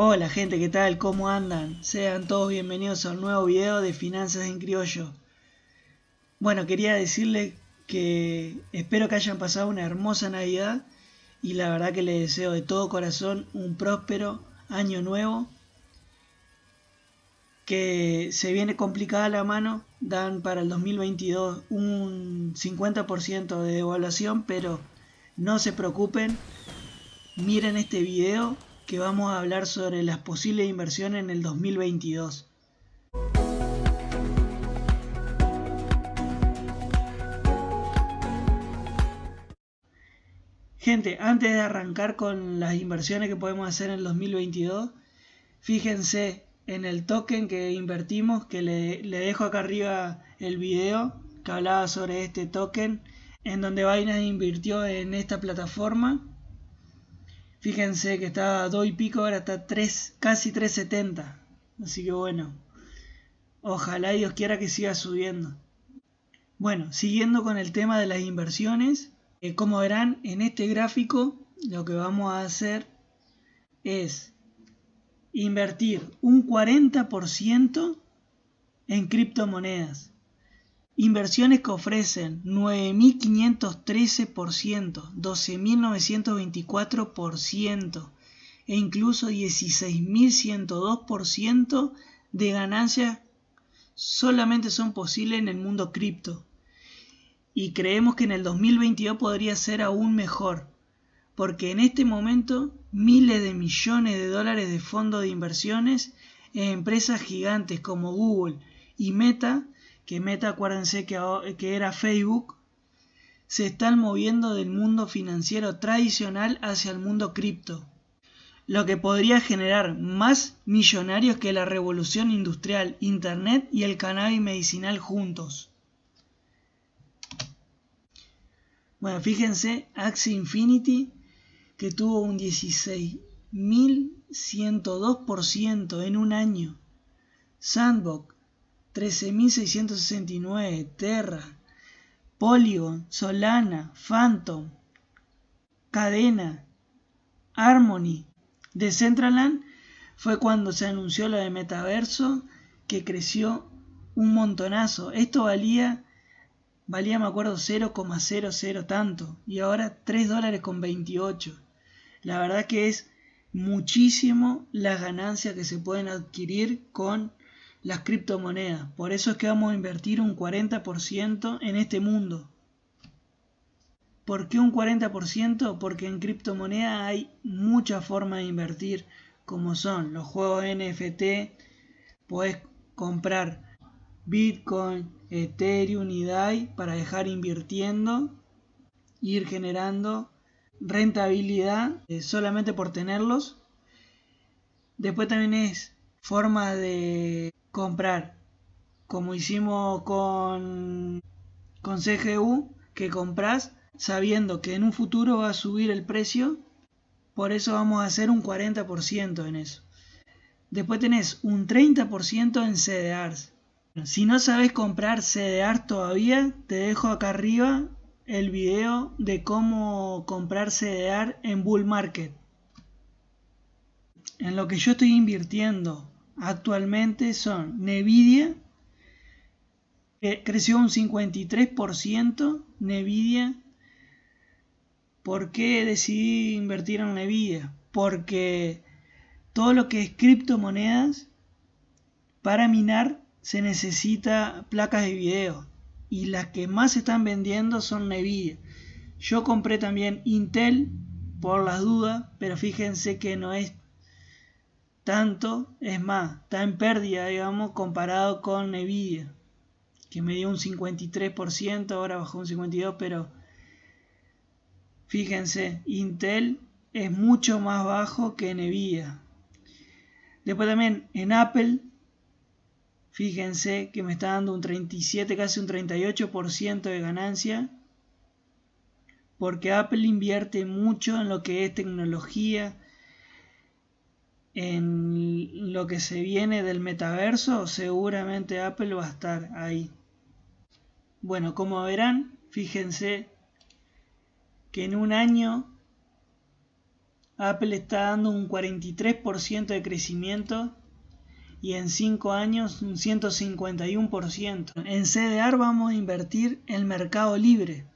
Hola gente, ¿qué tal? ¿Cómo andan? Sean todos bienvenidos a un nuevo video de Finanzas en Criollo. Bueno, quería decirle que espero que hayan pasado una hermosa Navidad y la verdad que les deseo de todo corazón un próspero año nuevo. Que se viene complicada la mano, dan para el 2022 un 50% de devaluación, pero no se preocupen, miren este video que vamos a hablar sobre las posibles inversiones en el 2022. Gente, antes de arrancar con las inversiones que podemos hacer en el 2022, fíjense en el token que invertimos, que le, dejo acá arriba el video que hablaba sobre este token, en donde Binance invirtió en esta plataforma Fíjense que estaba a 2 y pico, ahora está 3, casi 3.70. Así que bueno, ojalá Dios quiera que siga subiendo. Bueno, siguiendo con el tema de las inversiones, eh, como verán en este gráfico, lo que vamos a hacer es invertir un 40% en criptomonedas. Inversiones que ofrecen 9.513%, 12.924% e incluso 16.102% de ganancias solamente son posibles en el mundo cripto. Y creemos que en el 2022 podría ser aún mejor, porque en este momento miles de millones de dólares de fondos de inversiones en empresas gigantes como Google y Meta que Meta, acuérdense que, era Facebook, se están moviendo del mundo financiero tradicional hacia el mundo cripto, lo que podría generar más millonarios que la revolución industrial, Internet y el cannabis medicinal juntos. Bueno, fíjense, Axie Infinity que tuvo un 16.102% en un año. Sandbox 13.669, Terra, Polygon, Solana, Phantom, Cadena, Harmony, Decentraland fue cuando se anunció lo de metaverso que creció un montonazo. Esto valía, valía me acuerdo 0,00 tanto y ahora 3 dólares con 28. La verdad que es muchísimo las ganancias que se pueden adquirir con las criptomonedas. Por eso es que vamos a invertir un 40% en este mundo. ¿Por qué un 40%? Porque en criptomonedas hay muchas formas de invertir, como son los juegos NFT, puedes comprar Bitcoin, Ethereum y DAI para dejar invirtiendo, ir generando rentabilidad eh, solamente por tenerlos. Después también es forma de comprar, como hicimos con, con CGU, que compras sabiendo que en un futuro va a subir el precio, por eso vamos a hacer un 40% en eso. Después tenés un 30% en CDRs. Si no sabes comprar CDR todavía, te dejo acá arriba el video de cómo comprar CDR en Bull Market. En lo que yo estoy invirtiendo actualmente son Nvidia, que creció un 53%, Nvidia. ¿Por qué decidí invertir en Nvidia? Porque todo lo que es criptomonedas, para minar se necesita placas de video y las que más se están vendiendo son Nvidia. Yo compré también Intel por las dudas, pero fíjense que no es tanto, es más, está en pérdida, digamos, comparado con Nvidia, que me dio un 53%, ahora bajó un 52%, pero fíjense, Intel es mucho más bajo que Nvidia. Después también en Apple, fíjense que me está dando un 37, casi un 38% de ganancia, porque Apple invierte mucho en lo que es tecnología, en lo que se viene del metaverso, seguramente Apple va a estar ahí. Bueno, como verán, fíjense que en un año Apple está dando un 43% de crecimiento y en 5 años un 151%. En CDR vamos a invertir en Mercado Libre.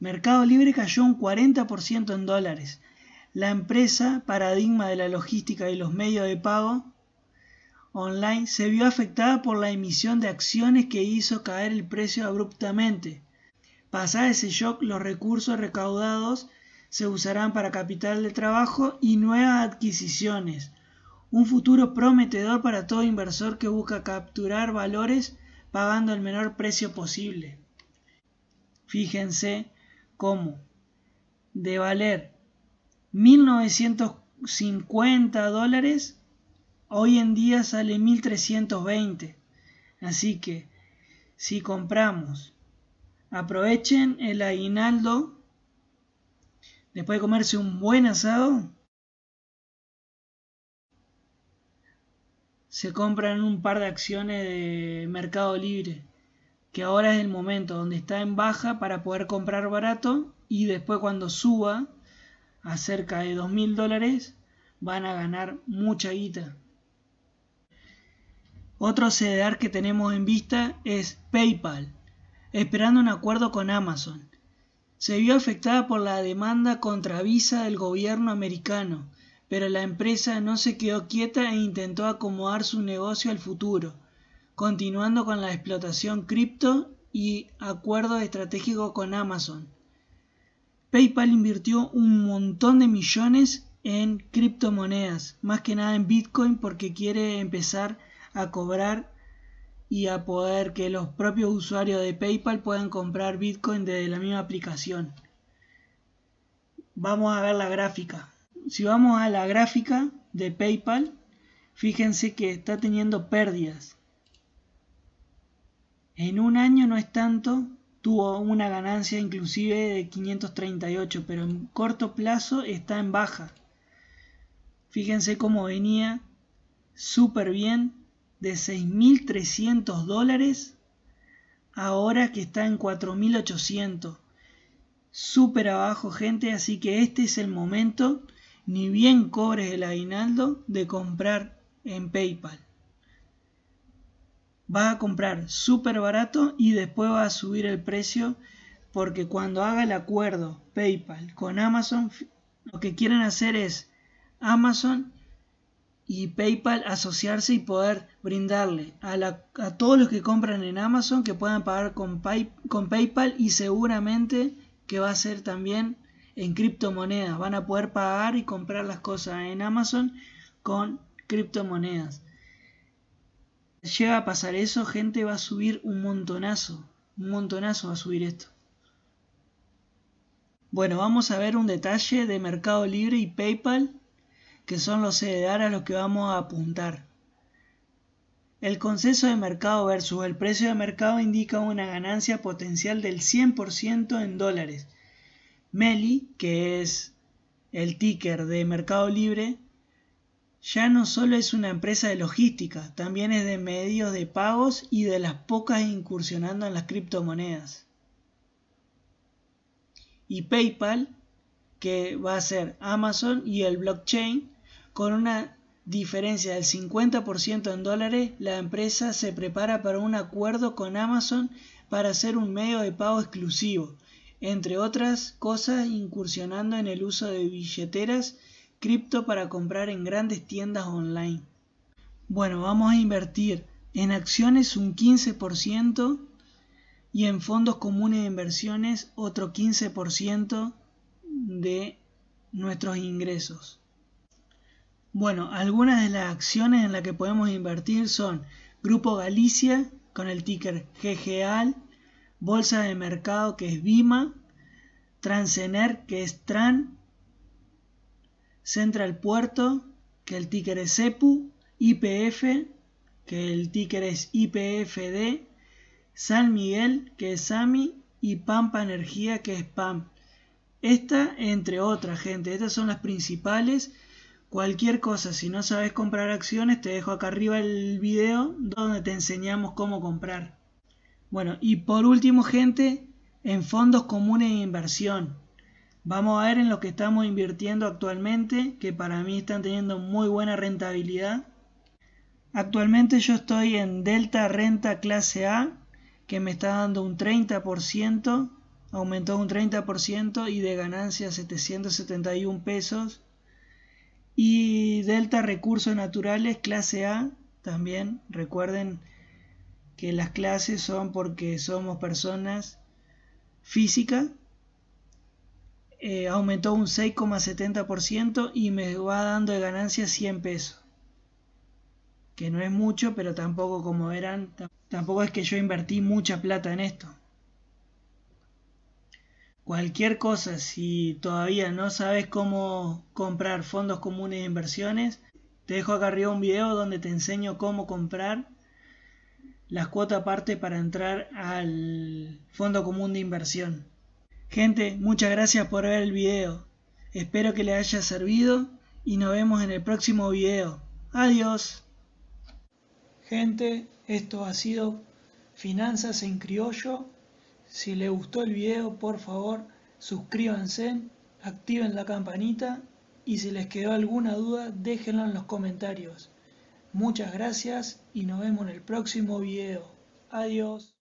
Mercado Libre cayó un 40% en dólares. La empresa, paradigma de la logística y los medios de pago online, se vio afectada por la emisión de acciones que hizo caer el precio abruptamente. Pasada ese shock, los recursos recaudados se usarán para capital de trabajo y nuevas adquisiciones un futuro prometedor para todo inversor que busca capturar valores pagando el menor precio posible. Fíjense cómo de valer 1950 dólares hoy en día sale 1320. Así que si compramos, aprovechen el aguinaldo después de comerse un buen asado se compran un par de acciones de Mercado Libre, que ahora es el momento donde está en baja para poder comprar barato y después cuando suba a cerca de dos mil dólares van a ganar mucha guita. Otro CDR que tenemos en vista es PayPal, esperando un acuerdo con Amazon. Se vio afectada por la demanda contra Visa del gobierno americano, pero la empresa no se quedó quieta e intentó acomodar su negocio al futuro, continuando con la explotación cripto y acuerdo estratégico con Amazon. PayPal invirtió un montón de millones en criptomonedas, más que nada en Bitcoin porque quiere empezar a cobrar y a poder que los propios usuarios de PayPal puedan comprar Bitcoin desde la misma aplicación. Vamos a ver la gráfica si vamos a la gráfica de PayPal, fíjense que está teniendo pérdidas. En un año no es tanto, tuvo una ganancia inclusive de 538, pero en corto plazo está en baja. Fíjense cómo venía súper bien de 6.300 dólares ahora que está en 4.800. Súper abajo gente, así que este es el momento ni bien cobres el aguinaldo de comprar en PayPal. Vas a comprar súper barato y después va a subir el precio porque cuando haga el acuerdo PayPal con Amazon, lo que quieren hacer es Amazon y PayPal asociarse y poder brindarle a, a todos los que compran en Amazon que puedan pagar con, con PayPal y seguramente que va a ser también en criptomonedas. Van a poder pagar y comprar las cosas en Amazon con criptomonedas. Llega a pasar eso, gente va a subir un montonazo. Un montonazo va a subir esto. Bueno, vamos a ver un detalle de Mercado Libre y PayPal, que son los CDR a los que vamos a apuntar. El consenso de mercado versus el precio de mercado indica una ganancia potencial del 100% en dólares Meli, que es el ticker de Mercado Libre, ya no solo es una empresa de logística, también es de medios de pagos y de las pocas incursionando en las criptomonedas. Y PayPal, que va a ser Amazon y el blockchain, con una diferencia del 50% en dólares, la empresa se prepara para un acuerdo con Amazon para hacer un medio de pago exclusivo entre otras cosas incursionando en el uso de billeteras cripto para comprar en grandes tiendas online. Bueno, vamos a invertir en acciones un 15% y en fondos comunes de inversiones otro 15% de nuestros ingresos. Bueno, algunas de las acciones en las que podemos invertir son Grupo Galicia con el ticker GGAL, Bolsa de Mercado que es BIMA, Transener que es TRAN, Central Puerto que el ticker es CEPU, IPF que el ticker es IPFD, San Miguel que es SAMI y Pampa Energía que es PAM. Esta entre otras gente, estas son las principales. Cualquier cosa, si no sabes comprar acciones, te dejo acá arriba el video donde te enseñamos cómo comprar. Bueno, y por último, gente, en fondos comunes de inversión. Vamos a ver en lo que estamos invirtiendo actualmente, que para mí están teniendo muy buena rentabilidad. Actualmente yo estoy en Delta Renta Clase A, que me está dando un 30%, aumentó un 30% y de ganancia 771 pesos. Y Delta Recursos Naturales Clase A, también recuerden que las clases son porque somos personas físicas eh, aumentó un 6,70% y me va dando de ganancia 100 pesos. Que no es mucho, pero tampoco como verán, tampoco es que yo invertí mucha plata en esto. Cualquier cosa, si todavía no sabes cómo comprar fondos comunes de inversiones, te dejo acá arriba un video donde te enseño cómo comprar las cuotas aparte para entrar al fondo común de inversión. Gente, muchas gracias por ver el video. Espero que les haya servido y nos vemos en el próximo video. Adiós. Gente, esto ha sido Finanzas en Criollo. Si les gustó el video, por favor, suscríbanse, activen la campanita y si les quedó alguna duda, déjenla en los comentarios. Muchas gracias y nos vemos en el próximo video. Adiós.